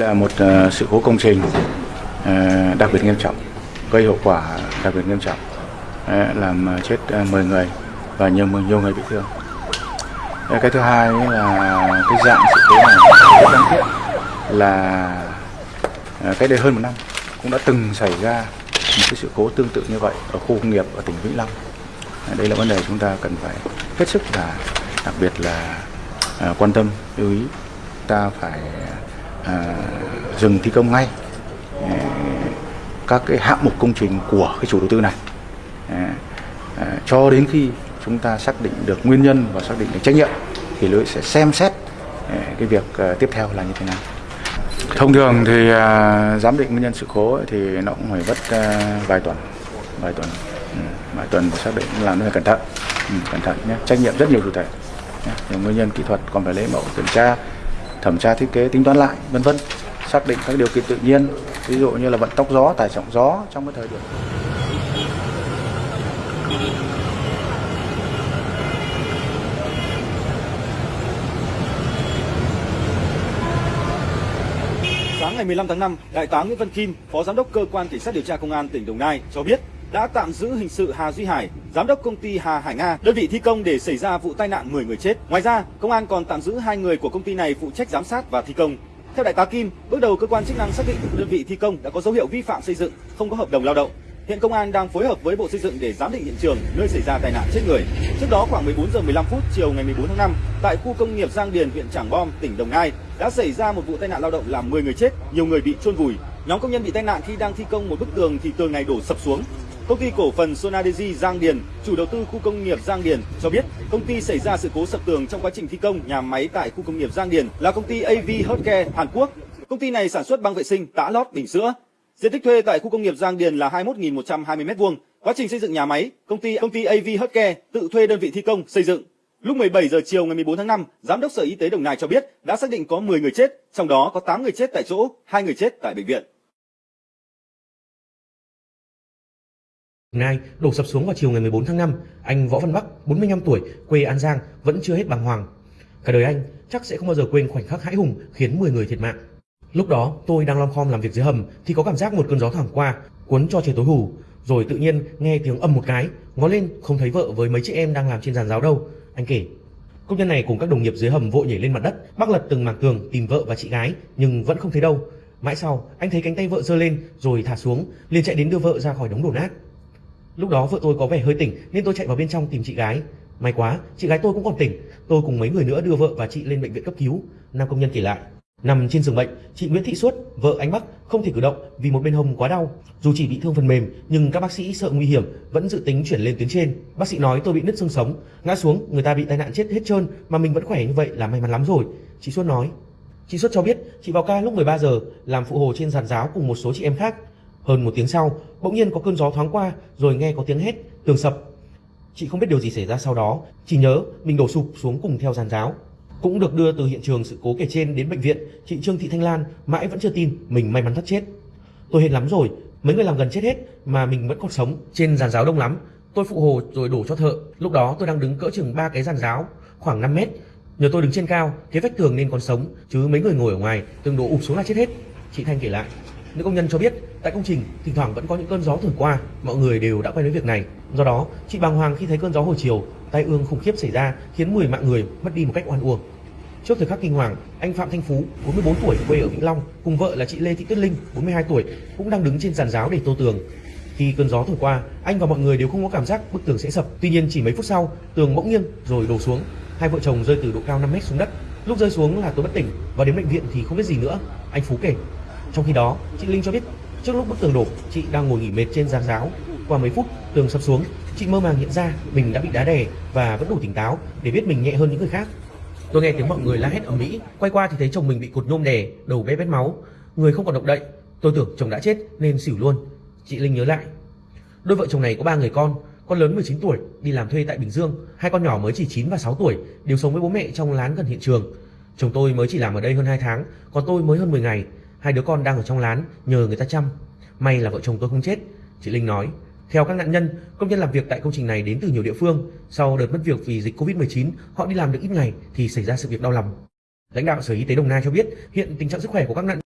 là một ờ, sự cố công trình ờ, đặc biệt nghiêm trọng, gây hậu quả đặc biệt nghiêm trọng, ờ, làm chết 10 người và nhiều nhiều người bị thương. Cái thứ hai là cái dạng sự cố này rất đáng tiếc là cách đây hơn một năm cũng đã từng xảy ra một cái sự cố tương tự như vậy ở khu công nghiệp ở tỉnh Vĩnh Long. Đây là vấn đề chúng ta cần phải hết sức là đặc biệt là quan tâm lưu ý ta phải à, dừng thi công ngay. À, các cái hạng mục công trình của cái chủ đầu tư này. À, à, cho đến khi chúng ta xác định được nguyên nhân và xác định được trách nhiệm thì lưới sẽ xem xét à, cái việc à, tiếp theo là như thế nào. Thông thường thì à, giám định nguyên nhân sự cố ấy, thì nó cũng phải mất à, vài tuần vài tuần. Ừ, vài tuần để xác định làm nó phải cẩn thận. Ừ, cẩn thận nhé trách nhiệm rất nhiều chủ thể nhé. Nguyên nhân kỹ thuật còn phải lấy mẫu kiểm tra thẩm tra thiết kế tính toán lại vân vân xác định các điều kiện tự nhiên ví dụ như là vận tốc gió tải trọng gió trong cái thời điểm. Sáng ngày 15 tháng 5, Đại tá Nguyễn Văn Kim, Phó Giám đốc Cơ quan Cảnh sát điều tra Công an tỉnh Đồng Nai cho biết đã tạm giữ hình sự Hà Duy Hải, Giám đốc công ty Hà Hải Nga, đơn vị thi công để xảy ra vụ tai nạn 10 người chết. Ngoài ra, công an còn tạm giữ hai người của công ty này phụ trách giám sát và thi công. Theo Đại tá Kim, bước đầu cơ quan chức năng xác định đơn vị thi công đã có dấu hiệu vi phạm xây dựng, không có hợp đồng lao động. Hiện công an đang phối hợp với Bộ Xây dựng để giám định hiện trường nơi xảy ra tai nạn chết người. Trước đó khoảng 14 giờ 15 phút chiều ngày 14 tháng 5, tại khu công nghiệp Giang Điền, huyện Trảng Bom, tỉnh Đồng Nai đã xảy ra một vụ tai nạn lao động làm 10 người chết, nhiều người bị chôn vùi. Nhóm công nhân bị tai nạn khi đang thi công một bức tường thì tường này đổ sập xuống. Công ty cổ phần Sonadeji Giang Điền, chủ đầu tư khu công nghiệp Giang Điền cho biết công ty xảy ra sự cố sập tường trong quá trình thi công nhà máy tại khu công nghiệp Giang Điền là công ty AV Healthcare Hàn Quốc. Công ty này sản xuất băng vệ sinh, tã lót, bình sữa. Diện tích thuê tại khu công nghiệp Giang Điền là 21.120 m2. Quá trình xây dựng nhà máy, công ty công ty AV Healthcare tự thuê đơn vị thi công xây dựng. Lúc 17 giờ chiều ngày 14 tháng 5, Giám đốc Sở Y tế Đồng Nai cho biết đã xác định có 10 người chết, trong đó có 8 người chết tại chỗ, 2 người chết tại bệnh viện. Nai đổ sập xuống vào chiều ngày 14 tháng 5, anh Võ Văn Bắc, 45 tuổi, quê An Giang vẫn chưa hết bàng hoàng. Cả đời anh chắc sẽ không bao giờ quên khoảnh khắc hãi hùng khiến 10 người thiệt mạng. Lúc đó tôi đang lom khom làm việc dưới hầm thì có cảm giác một cơn gió thoảng qua, cuốn cho trời tối hù, rồi tự nhiên nghe tiếng ầm một cái, ngó lên không thấy vợ với mấy chị em đang làm trên giàn giáo đâu. Anh kể, công nhân này cùng các đồng nghiệp dưới hầm vội nhảy lên mặt đất, bác lật từng mảng tường tìm vợ và chị gái nhưng vẫn không thấy đâu. Mãi sau, anh thấy cánh tay vợ giơ lên rồi thả xuống, liền chạy đến đưa vợ ra khỏi đống đổ nát. Lúc đó vợ tôi có vẻ hơi tỉnh nên tôi chạy vào bên trong tìm chị gái. May quá, chị gái tôi cũng còn tỉnh. Tôi cùng mấy người nữa đưa vợ và chị lên bệnh viện cấp cứu. Nam công nhân kể lại. Nằm trên giường bệnh, chị Nguyễn Thị Suốt, vợ anh Bắc không thể cử động vì một bên hông quá đau. Dù chỉ bị thương phần mềm nhưng các bác sĩ sợ nguy hiểm vẫn dự tính chuyển lên tuyến trên. Bác sĩ nói tôi bị nứt xương sống, ngã xuống người ta bị tai nạn chết hết trơn mà mình vẫn khỏe như vậy là may mắn lắm rồi. Chị Suốt nói. Chị Suốt cho biết chị vào ca lúc 13 giờ làm phụ hồ trên giàn giáo cùng một số chị em khác. Hơn một tiếng sau, bỗng nhiên có cơn gió thoáng qua rồi nghe có tiếng hét, tường sập. Chị không biết điều gì xảy ra sau đó, chỉ nhớ mình đổ sụp xuống cùng theo giàn giáo. Cũng được đưa từ hiện trường sự cố kể trên đến bệnh viện, chị Trương Thị Thanh Lan mãi vẫn chưa tin mình may mắn thoát chết. Tôi hệt lắm rồi, mấy người làm gần chết hết mà mình vẫn còn sống. Trên giàn giáo đông lắm, tôi phụ hồ rồi đổ cho thợ. Lúc đó tôi đang đứng cỡ chừng ba cái giàn giáo, khoảng 5 mét. Nhờ tôi đứng trên cao, cái vách tường nên còn sống, chứ mấy người ngồi ở ngoài, từng đổ ụp xuống là chết hết. Chị Thanh kể lại. Nữ công nhân cho biết, tại công trình thỉnh thoảng vẫn có những cơn gió thổi qua, mọi người đều đã quen với việc này. Do đó, chị bàng hoàng khi thấy cơn gió hồi chiều, tai ương khủng khiếp xảy ra khiến 10 mạng người mất đi một cách oan uổng. Trước thời khắc kinh hoàng, anh Phạm Thanh Phú, 44 tuổi, quê ở Vĩnh Long, cùng vợ là chị Lê Thị Tuyết Linh, 42 tuổi, cũng đang đứng trên giàn giáo để tô tường. Khi cơn gió thổi qua, anh và mọi người đều không có cảm giác bức tường sẽ sập. Tuy nhiên chỉ mấy phút sau, tường bỗng nghiêng rồi đổ xuống. Hai vợ chồng rơi từ độ cao 5 mét xuống đất. Lúc rơi xuống là tôi bất tỉnh và đến bệnh viện thì không biết gì nữa. Anh Phú kể. Trong khi đó, chị Linh cho biết trước lúc bức tường đổ, chị đang ngồi nghỉ mệt trên giàn giáo. Qua mấy phút, tường sập xuống, chị mơ màng nhận ra mình đã bị đá đè và vẫn đủ tỉnh táo để biết mình nhẹ hơn những người khác. Tôi nghe tiếng mọi người la hét ở Mỹ, quay qua thì thấy chồng mình bị cột nhôm đè, đầu bé bét máu, người không còn động đậy. Tôi tưởng chồng đã chết nên xỉu luôn. Chị Linh nhớ lại. Đôi vợ chồng này có ba người con, con lớn 19 tuổi, đi làm thuê tại Bình Dương, hai con nhỏ mới chỉ 9 và 6 tuổi, đều sống với bố mẹ trong lán gần hiện trường. Chồng tôi mới chỉ làm ở đây hơn 2 tháng, còn tôi mới hơn 10 ngày. Hai đứa con đang ở trong lán nhờ người ta chăm. May là vợ chồng tôi không chết, chị Linh nói. Theo các nạn nhân, công nhân làm việc tại công trình này đến từ nhiều địa phương. Sau đợt mất việc vì dịch Covid-19, họ đi làm được ít ngày thì xảy ra sự việc đau lòng. Lãnh đạo Sở Y tế Đồng Nai cho biết hiện tình trạng sức khỏe của các nạn